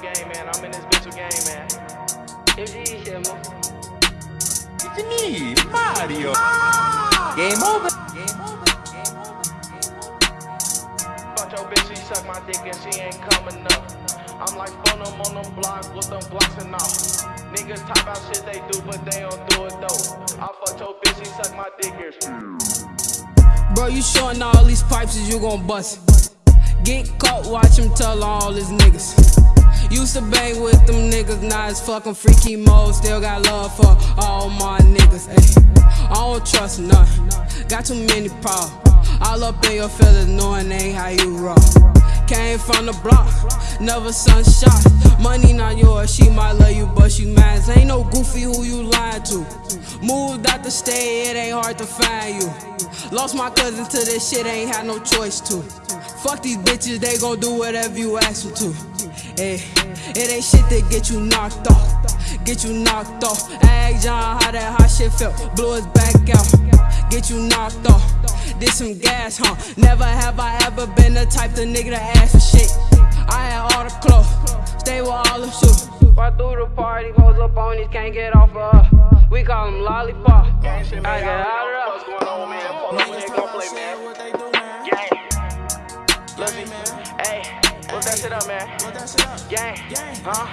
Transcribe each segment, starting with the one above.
on game, man. I'm in this bitch with game, man. MG shit, man. It's me, Mario. Game over. Game over. Fuck your bitch, she suck my dick and she ain't coming up. I'm like phone them on them blocks with them blocks and all. Niggas talk about shit they do, but they don't do it though. I fuck your bitch, she suck my dick here. Bro, you showing all these pipes is you gon' bust. Get caught, watch him tell all his niggas. Used to bang with them niggas, now it's fucking freaky mode. Still got love for all my niggas. Ay. I don't trust none, got too many problems. All up in your feelings, knowing ain't how you roll. Came from the block, never sunshine. Money not yours, she might love you, but she mad. Ain't no goofy who you lying to. Moved out the state, it ain't hard to find you. Lost my cousin to this shit, ain't had no choice to. Fuck these bitches, they gon' do whatever you ask them to. Hey, it ain't shit that get you knocked off. Get you knocked off. Ask John how that hot shit felt. Blew his back out. Get you knocked off. Did some gas, huh? Never have I ever been the type of nigga to ask for shit. I had all the clothes, stay with all the shoes. Right through the party, hoes up on these, can't get off of us. We call them lollipop. Gang shit, man. I get Y'all out already know of what's going on, man. Pull up when they gon' play, man. What they do, what's that shit up, man? What that shit up? Gang. Gang. Huh?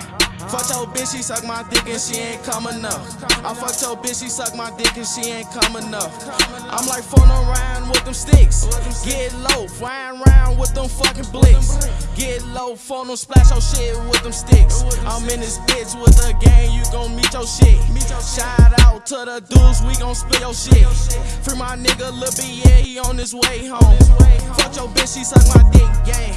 Fuck your bitch, she suck my dick and she ain't coming up. I fuck your bitch, she suck my dick and she ain't coming up. I'm like phone around with them sticks. Get low, flying around with them fucking blicks. Get low, phone them splash your shit with them sticks. I'm in this bitch with a gang, you gon' meet your shit. Shout out to the dudes, we gon' spill your shit. Free my nigga Lil B, yeah, he on his way home. Fuck your bitch, she suck my dick, gang.